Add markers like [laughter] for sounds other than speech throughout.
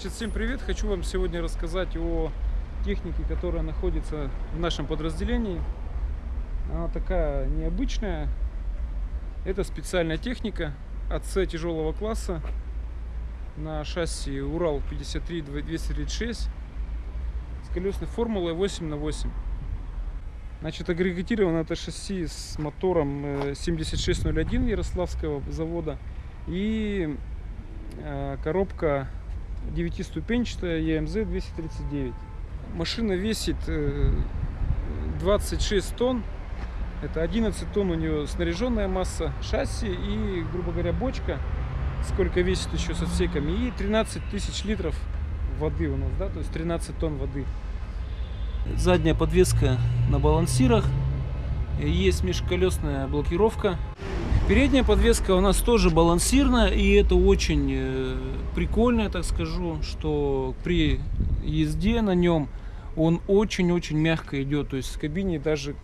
Значит, всем привет! Хочу вам сегодня рассказать о технике, которая находится в нашем подразделении. Она такая необычная. Это специальная техника АЦ тяжелого класса на шасси Урал 53 236 с колесной формулой 8 на 8. Значит, агрегатировано это шасси с мотором э, 7601 Ярославского завода и э, коробка 9-ступенчатая EMZ 239. Машина весит э, 26 тонн. Это 11 тонн у нее снаряженная масса шасси и, грубо говоря, бочка. Сколько весит еще с отсеками. И 13 тысяч литров воды у нас, да, то есть 13 тонн воды. Задняя подвеска на балансирах. Есть межколесная блокировка. Передняя подвеска у нас тоже балансирная, и это очень э, прикольно, я так скажу, что при езде на нем он очень-очень мягко идет, то есть в кабине даже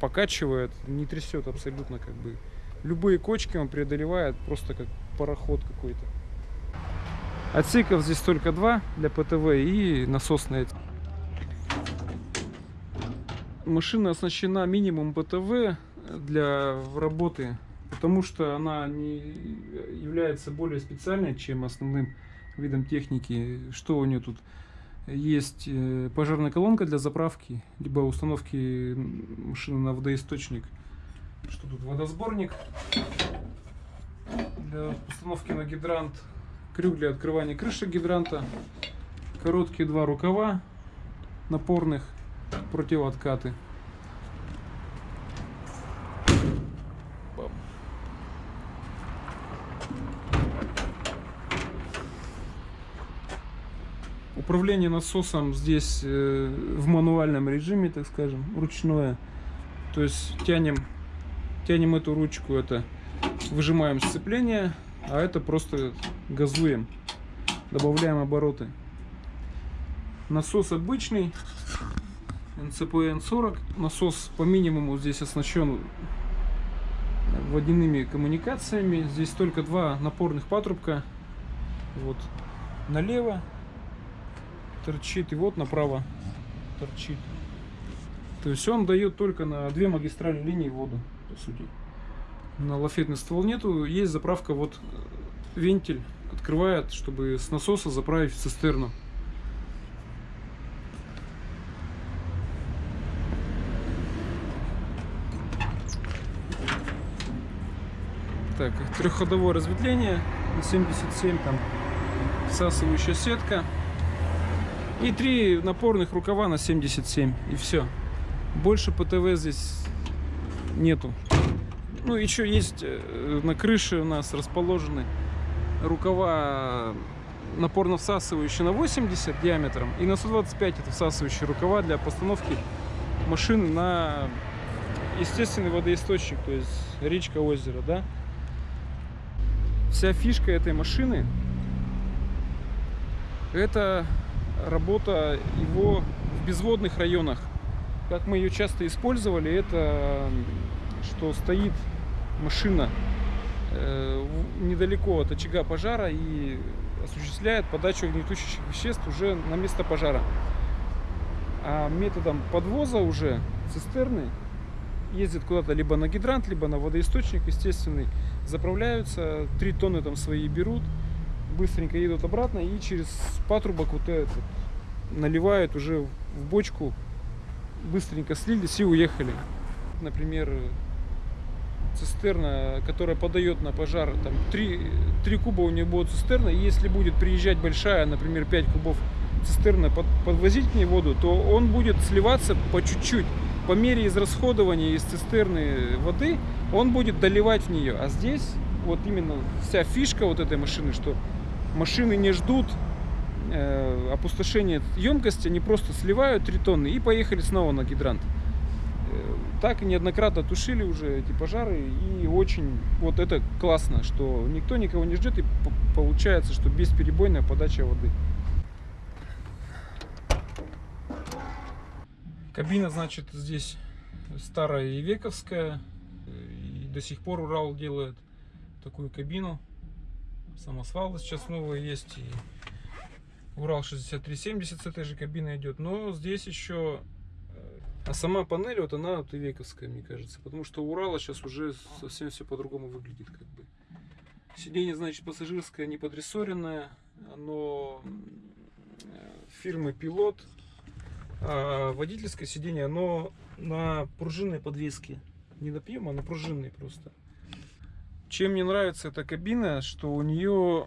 покачивает, не трясет абсолютно как бы. Любые кочки он преодолевает просто как пароход какой-то. Отсеков здесь только два для ПТВ и насосные. Машина оснащена минимум ПТВ для работы потому что она не является более специальной, чем основным видом техники. Что у нее тут? Есть э, пожарная колонка для заправки, либо установки машины на водоисточник. Что тут? Водосборник для установки на гидрант, крюк для открывания крыши гидранта, короткие два рукава напорных, противооткаты. Управление насосом здесь э, в мануальном режиме, так скажем, ручное. То есть тянем, тянем эту ручку, это выжимаем сцепление, а это просто газуем, добавляем обороты. Насос обычный, НЦПН 40. Насос по минимуму здесь оснащен водяными коммуникациями. Здесь только два напорных патрубка. Вот налево торчит, и вот направо торчит. То есть он дает только на две магистральные линии воду, по сути. На лафетный ствол нету, есть заправка, вот э, вентиль открывает, чтобы с насоса заправить в цистерну. Так, трехходовое разветвление на 77, там всасывающая сетка. И три напорных рукава на 77. И все. Больше ПТВ здесь нету. Ну, еще есть э, на крыше у нас расположены рукава напорно всасывающие на 80 диаметром и на 125 это всасывающие рукава для постановки машины на естественный водоисточник, то есть речка, озеро, да. Вся фишка этой машины это работа его в безводных районах. Как мы ее часто использовали, это что стоит машина э, недалеко от очага пожара и осуществляет подачу огнетушащих веществ уже на место пожара. А методом подвоза уже цистерны ездят куда-то либо на гидрант, либо на водоисточник естественный, заправляются, 3 тонны там свои берут, быстренько едут обратно и через патрубок вот этот наливают уже в бочку, быстренько слились и уехали. Например, цистерна, которая подает на пожар, там 3, 3 куба у нее будет цистерна, и если будет приезжать большая, например, 5 кубов цистерна под, подвозить в ней воду, то он будет сливаться по чуть-чуть. По мере израсходования из цистерны воды он будет доливать в нее. А здесь вот именно вся фишка вот этой машины, что машины не ждут э, опустошения емкости, они просто сливают 3 тонны и поехали снова на гидрант. Э, так неоднократно тушили уже эти пожары и очень вот это классно, что никто никого не ждет и получается, что бесперебойная подача воды. Кабина, значит, здесь старая и вековская. И до сих пор Урал делает такую кабину. Самосвалы сейчас новые есть. И Урал 6370 с этой же кабиной идет. Но здесь еще... Э, а сама панель, вот она вот и вековская, мне кажется. Потому что Урала сейчас уже совсем все по-другому выглядит. как бы. Сиденье, значит, пассажирское, не подрессоренное. Оно э, фирмы Пилот а водительское сиденье, оно на пружинной подвеске. Не на пневмо, а на пружинной просто. Чем мне нравится эта кабина, что у нее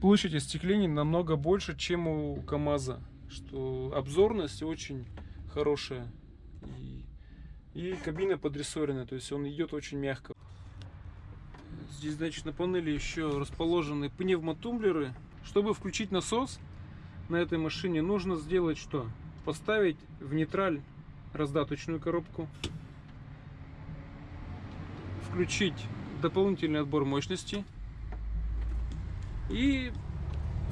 площадь остекления намного больше, чем у КАМАЗа. Что обзорность очень хорошая. И, и кабина подрессоренная, то есть он идет очень мягко. Здесь, значит, на панели еще расположены пневмотумблеры. Чтобы включить насос, на этой машине нужно сделать что? Поставить в нейтраль раздаточную коробку, включить дополнительный отбор мощности и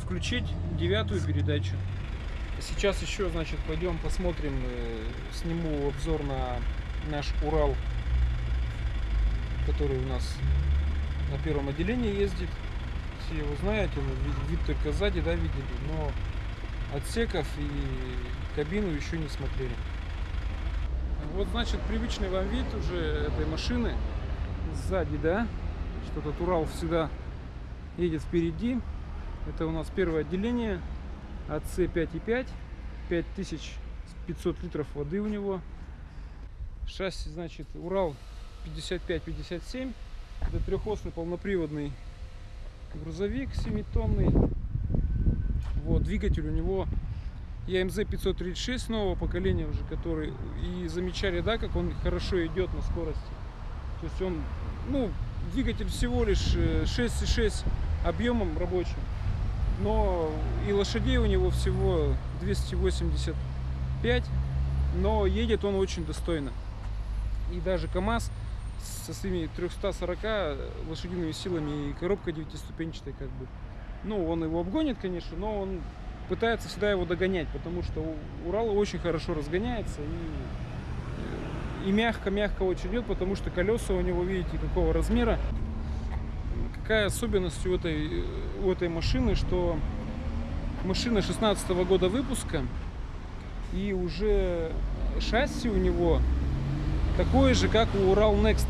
включить девятую передачу. Сейчас еще, значит, пойдем посмотрим, э, сниму обзор на наш Урал, который у нас на первом отделении ездит. Все его знаете, вид только сзади, да, видели, но отсеков и кабину еще не смотрели. Вот, значит, привычный вам вид уже этой машины сзади, да, что этот Урал всегда едет впереди. Это у нас первое отделение АЦ 5,5, 5500 литров воды у него. Шасси, значит, Урал 55-57. Это трехосный полноприводный грузовик 7-тонный. Вот, двигатель у него EMZ 536 нового поколения уже, который и замечали, да, как он хорошо идет на скорости. То есть он, ну, двигатель всего лишь 6,6 э, объемом рабочим, но и лошадей у него всего 285, но едет он очень достойно. И даже КАМАЗ со своими 340 лошадиными силами и коробка девятиступенчатая как бы ну, он его обгонит, конечно, но он пытается всегда его догонять, потому что Урал очень хорошо разгоняется и, и мягко-мягко очень идет, потому что колеса у него, видите, какого размера. Какая особенность у этой, у этой машины, что машина 16 -го года выпуска, и уже шасси у него такое же, как у Урал Next.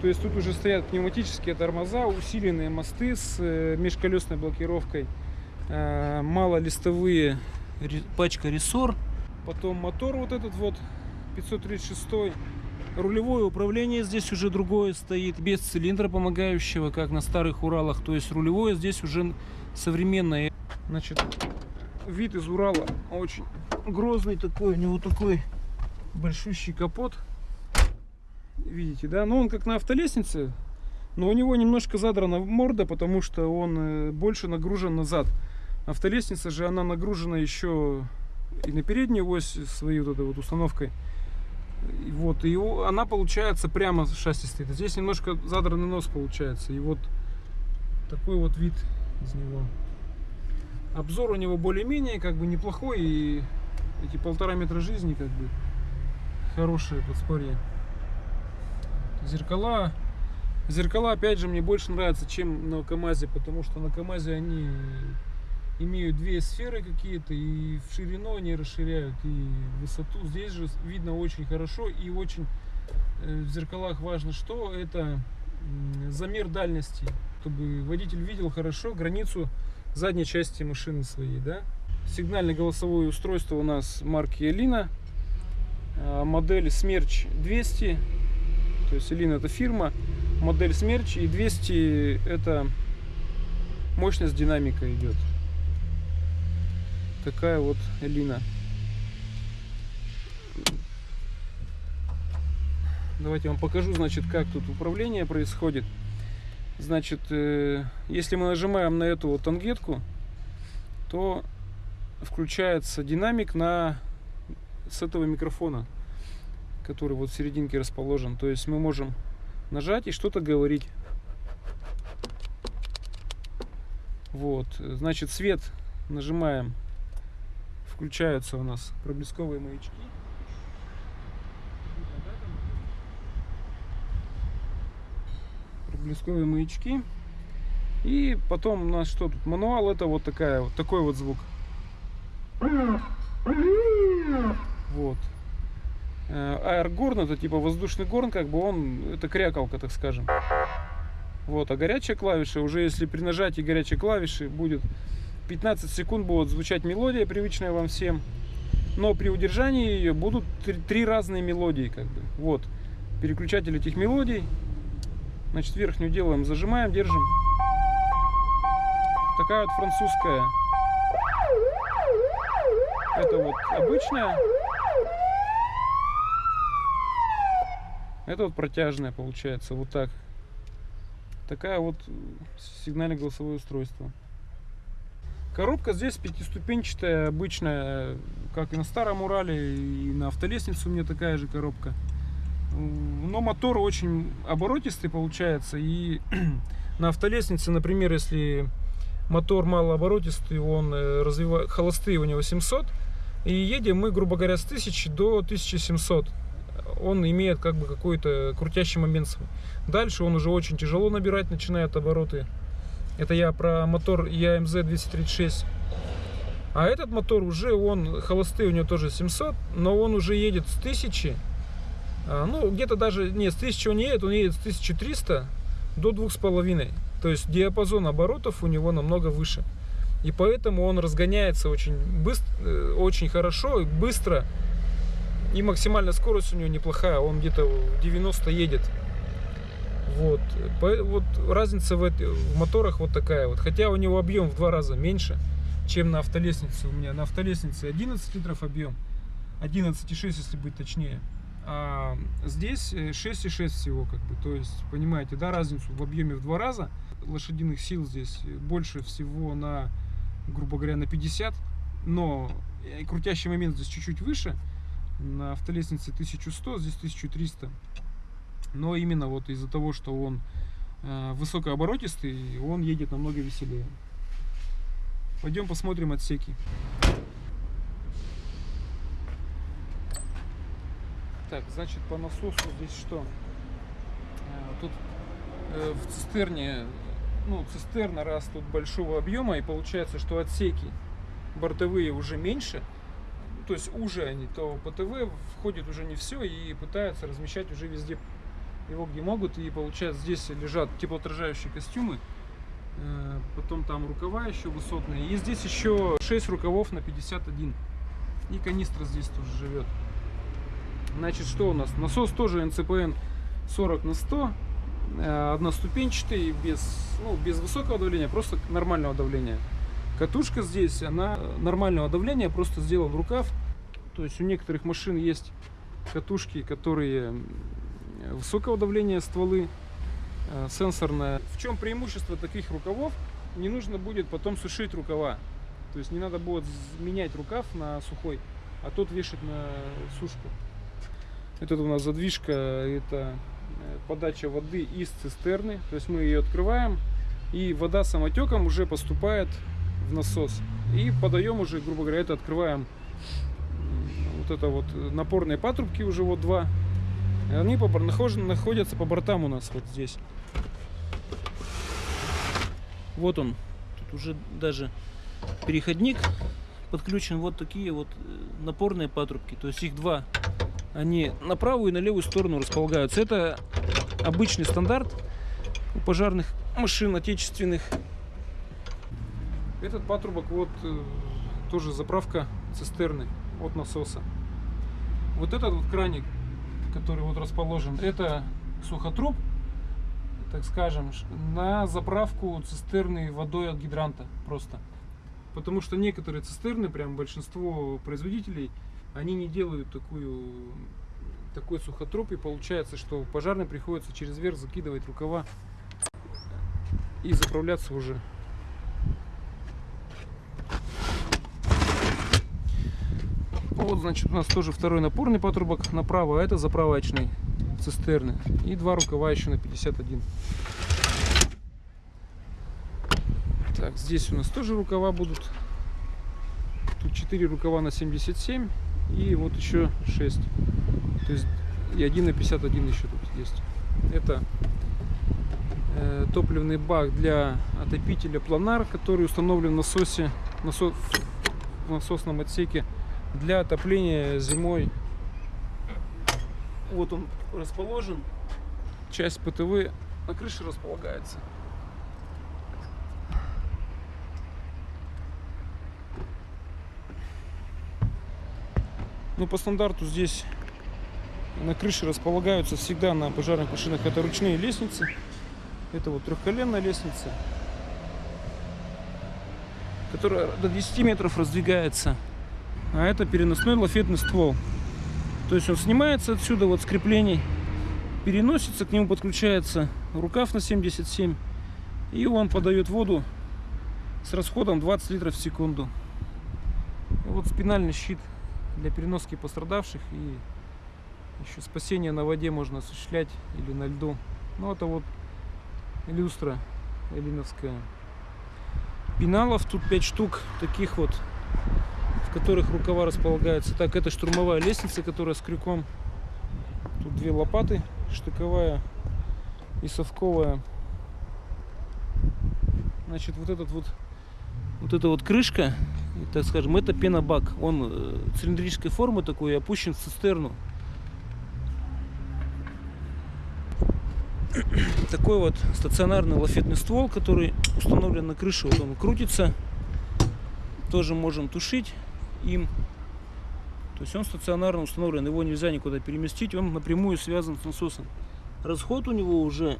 То есть тут уже стоят пневматические тормоза, усиленные мосты с э, межколесной блокировкой, э, малолистовые пачка рессор, потом мотор вот этот вот 536 Рулевое управление здесь уже другое стоит, без цилиндра помогающего, как на старых Уралах. То есть рулевое здесь уже современное. Значит, вид из Урала очень грозный такой, у него такой большущий капот видите, да? Но он как на автолестнице, но у него немножко задрана морда, потому что он э, больше нагружен назад. Автолестница же, она нагружена еще и на переднюю ось своей вот этой вот установкой. И вот, и она получается прямо шасси стоит. Здесь немножко задранный нос получается. И вот такой вот вид из него. Обзор у него более-менее как бы неплохой. И эти полтора метра жизни как бы хорошие подспорье. Зеркала. Зеркала, опять же, мне больше нравятся, чем на КамАЗе, потому что на КамАЗе они имеют две сферы какие-то, и в ширину они расширяют, и высоту. Здесь же видно очень хорошо, и очень э, в зеркалах важно что, это замер дальности, чтобы водитель видел хорошо границу задней части машины своей, да. Сигнальное голосовое устройство у нас марки Elina, а, модель Смерч 200, то есть Elina это фирма, модель Смерч и 200 это мощность динамика идет. Такая вот Элина. Давайте я вам покажу, значит, как тут управление происходит. Значит, э, если мы нажимаем на эту вот тангетку, то включается динамик на с этого микрофона, который вот в серединке расположен. То есть мы можем нажать и что-то говорить. Вот, значит, свет нажимаем, включаются у нас проблесковые маячки. Проблесковые маячки. И потом у нас что тут? Мануал это вот такая вот такой вот звук. Вот. Аэргорн это типа воздушный горн, как бы он, это крякалка, так скажем. Вот, а горячая клавиша, уже если при нажатии горячей клавиши будет 15 секунд будет звучать мелодия, привычная вам всем. Но при удержании ее будут три, разные мелодии, как бы. Вот, переключатель этих мелодий. Значит, верхнюю делаем, зажимаем, держим. Такая вот французская. Это вот обычная. Это вот протяжная получается, вот так. Такая вот сигнальное голосовое устройство. Коробка здесь пятиступенчатая, обычная, как и на старом Урале, и на автолестнице у меня такая же коробка. Но мотор очень оборотистый получается, и [clears throat] на автолестнице, например, если мотор малооборотистый, он э, развивает, холостые у него 700, и едем мы, грубо говоря, с 1000 до 1700 он имеет как бы какой-то крутящий момент. Дальше он уже очень тяжело набирать начинает обороты. Это я про мотор EAMZ 236. А этот мотор уже, он холостый, у него тоже 700, но он уже едет с 1000. А, ну, где-то даже, не, с 1000 он не едет, он едет с 1300 до 2,5. То есть диапазон оборотов у него намного выше. И поэтому он разгоняется очень быстро, э, очень хорошо, быстро и максимальная скорость у него неплохая, он где-то 90 едет. Вот. вот разница в, в моторах вот такая вот. Хотя у него объем в два раза меньше, чем на автолестнице. У меня на автолестнице 11 литров объем. 11,6 если быть точнее. А здесь 6,6 всего как бы. То есть, понимаете, да, разницу в объеме в два раза. Лошадиных сил здесь больше всего на, грубо говоря, на 50. Но крутящий момент здесь чуть-чуть выше на автолестнице 1100, здесь 1300. Но именно вот из-за того, что он э, высокооборотистый, он едет намного веселее. Пойдем посмотрим отсеки. Так, значит, по насосу здесь что? Э, тут э, в цистерне, ну, цистерна раз тут большого объема, и получается, что отсеки бортовые уже меньше, то есть уже они, то по ТВ входит уже не все и пытаются размещать уже везде его где могут. И получается здесь лежат теплоотражающие костюмы, э, потом там рукава еще высотные. И здесь еще 6 рукавов на 51. И канистра здесь тоже живет. Значит, что у нас? Насос тоже НЦПН 40 на 100 э, одноступенчатый, без, ну, без высокого давления, просто нормального давления. Катушка здесь, она нормального давления, просто сделан рукав. То есть у некоторых машин есть катушки, которые высокого давления стволы, э, сенсорная. В чем преимущество таких рукавов? Не нужно будет потом сушить рукава. То есть не надо будет менять рукав на сухой, а тот вешать на сушку. Это у нас задвижка, это э, подача воды из цистерны. То есть мы ее открываем, и вода самотеком уже поступает в насос. И подаем уже, грубо говоря, это открываем вот это вот напорные патрубки уже вот два. Они по, находятся по бортам у нас вот здесь. Вот он. Тут уже даже переходник подключен вот такие вот э, напорные патрубки. То есть их два. Они на правую и на левую сторону располагаются. Это обычный стандарт у пожарных машин отечественных. Этот патрубок вот э, тоже заправка цистерны от насоса. Вот этот вот краник, который вот расположен, это сухотруб, так скажем, на заправку цистерны водой от гидранта просто. Потому что некоторые цистерны, прям большинство производителей, они не делают такую такой сухотруб, и получается, что пожарным приходится через верх закидывать рукава и заправляться уже. Вот, значит, у нас тоже второй напорный патрубок направо, а это заправочный цистерны. И два рукава еще на 51. Так, здесь у нас тоже рукава будут. Тут 4 рукава на 77 и вот еще 6. То есть и 1 на 51 еще тут есть. Это э, топливный бак для отопителя планар, который установлен в насосе, насо- в насосном отсеке для отопления зимой. Вот он расположен. Часть ПТВ на крыше располагается. Ну, по стандарту здесь на крыше располагаются всегда на пожарных машинах это ручные лестницы. Это вот трехколенная лестница, которая до 10 метров раздвигается. А это переносной лафетный ствол. То есть он снимается отсюда вот с креплений, переносится, к нему подключается рукав на 77, и он подает воду с расходом 20 литров в секунду. Вот спинальный щит для переноски пострадавших и еще спасение на воде можно осуществлять или на льду. Ну это вот люстра элиновская. Пеналов тут 5 штук таких вот в которых рукава располагаются. Так, это штурмовая лестница, которая с крюком. Тут две лопаты, штыковая и совковая. Значит, вот этот вот, вот эта вот крышка, так скажем, это пенобак. Он э, цилиндрической формы такой, опущен в цистерну. Такой вот стационарный лафетный ствол, который установлен на крыше. Вот он крутится. Тоже можем тушить им. То есть он стационарно установлен, его нельзя никуда переместить, он напрямую связан с насосом. Расход у него уже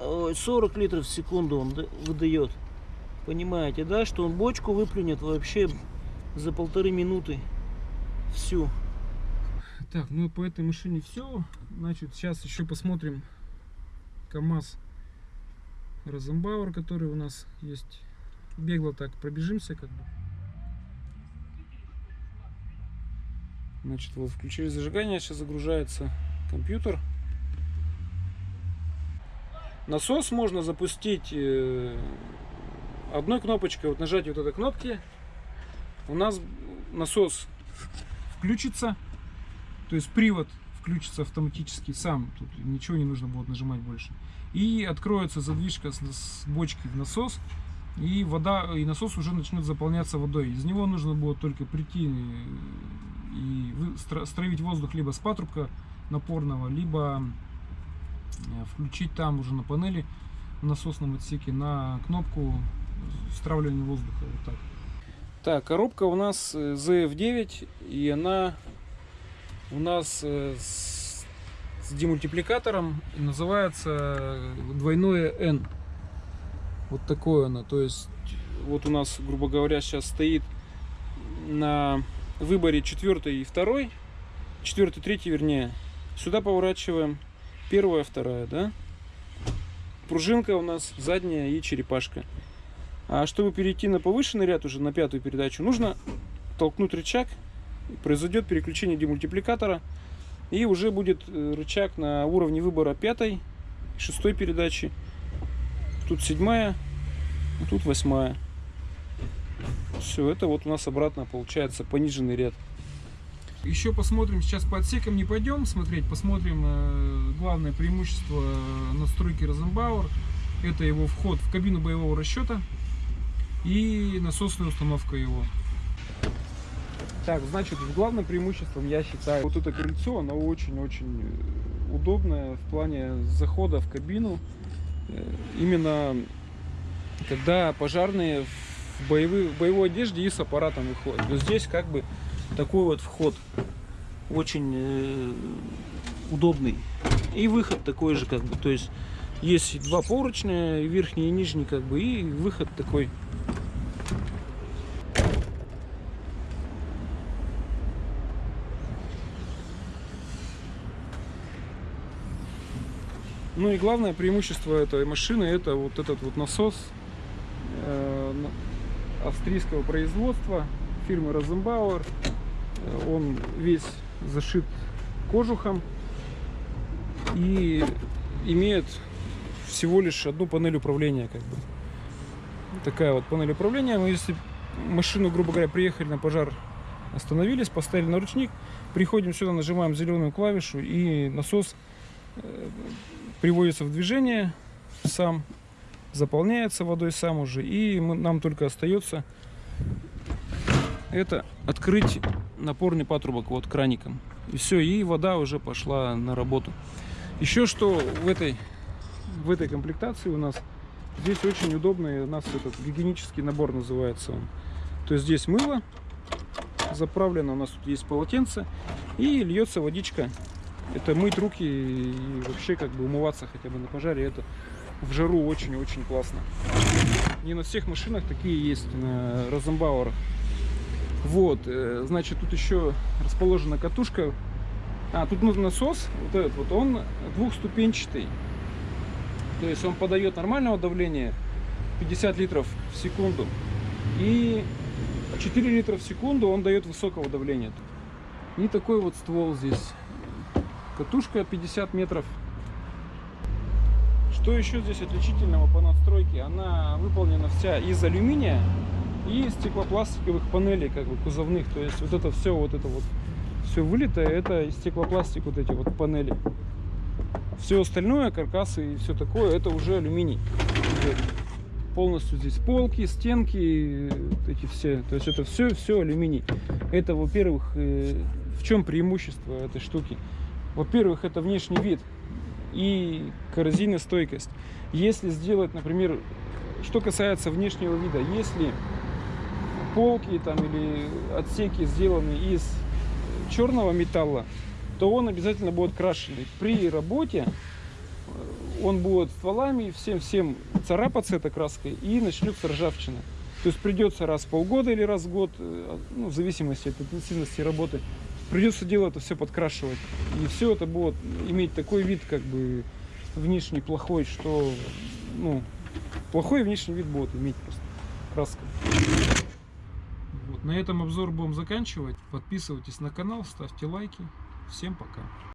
ой, 40 литров в секунду он выдает. Понимаете, да, что он бочку выплюнет вообще за полторы минуты всю. Так, ну по этой машине все. Значит, сейчас еще посмотрим КАМАЗ Розенбауэр, который у нас есть. Бегло так пробежимся как бы. Значит, вот включили зажигание, сейчас загружается компьютер. Насос можно запустить э, одной кнопочкой, вот нажать вот этой кнопки. У нас насос включится, то есть привод включится автоматически сам, тут ничего не нужно будет нажимать больше. И откроется задвижка с, с бочки в насос, и вода, и насос уже начнет заполняться водой. Из него нужно будет только прийти э, и стравить воздух либо с патрубка напорного, либо э, включить там уже на панели в насосном отсеке на кнопку стравливания воздуха. Вот так. Так, коробка у нас э, ZF9, и она у нас э, с, демультипликатором называется э, двойное N. Вот такое она. То есть вот у нас, грубо говоря, сейчас стоит на выборе четвертый и второй, четвертый, третий, вернее. Сюда поворачиваем первая, вторая, да? Пружинка у нас задняя и черепашка. А чтобы перейти на повышенный ряд уже на пятую передачу, нужно толкнуть рычаг, произойдет переключение демультипликатора, и уже будет э, рычаг на уровне выбора пятой, шестой передачи. Тут седьмая, тут восьмая. Все, это вот у нас обратно получается пониженный ряд. Еще посмотрим, сейчас по отсекам не пойдем смотреть, посмотрим э, главное преимущество э, настройки Розенбауэр. Это его вход в кабину боевого расчета. и насосная установка его. Так, значит, главным преимуществом я считаю вот это крыльцо, оно очень-очень э, удобное в плане захода в кабину. Именно когда пожарные в, в боевой одежде и с аппаратом выходят. То есть здесь как бы Такой вот вход очень э, удобный. И выход такой же, как бы. То есть есть два поручня, верхний и нижний, как бы, и выход такой. Ну и главное преимущество этой машины это вот этот вот насос э, австрийского производства фирмы Розенбауэр. Он весь зашит кожухом и имеет всего лишь одну панель управления как бы. Такая вот панель управления. Мы если машину, грубо говоря, приехали на пожар, остановились, поставили на ручник, приходим сюда, нажимаем зеленую клавишу и насос э, приводится в движение сам, заполняется водой сам уже, и мы- нам только остается это открыть напорный патрубок вот краником. И все, и вода уже пошла на работу. Еще что в этой, в этой комплектации у нас, здесь очень удобный у нас этот гигиенический набор называется он. То есть здесь мыло заправлено, у нас тут есть полотенце, и льется водичка это мыть руки и вообще как бы умываться хотя бы на пожаре, это в жару очень-очень классно. Не на всех машинах такие есть, на Розенбауэрах. Вот, э, значит, тут еще расположена катушка. А, тут насос, вот этот вот, он двухступенчатый. То есть он подает нормального давления 50 литров в секунду. И 4 литра в секунду он дает высокого давления. И такой вот ствол здесь Катушка 50 метров. Что еще здесь отличительного по надстройке? Она выполнена вся из алюминия и стеклопластиковых панелей, как бы кузовных. То есть вот это все, вот это вот все вылитое, это из стеклопластик вот эти вот панели. Все остальное, каркасы и все такое, это уже алюминий. Полностью здесь полки, стенки, эти все. То есть это все, все алюминий. Это, во-первых, э, в чем преимущество этой штуки? Во-первых, это внешний вид и коррозийностойкость. Если сделать, например, что касается внешнего вида, если полки там или отсеки сделаны из черного металла, то он обязательно будет крашеный. При работе э, он будет стволами всем-всем царапаться этой краской и начнется ржавчина. То есть придется раз в полгода или раз в год, э, ну, в зависимости от интенсивности работы, придется дело это все подкрашивать. И все это будет иметь такой вид, как бы внешний плохой, что ну, плохой внешний вид будет иметь просто краска. Вот, на этом обзор будем заканчивать. Подписывайтесь на канал, ставьте лайки. Всем пока.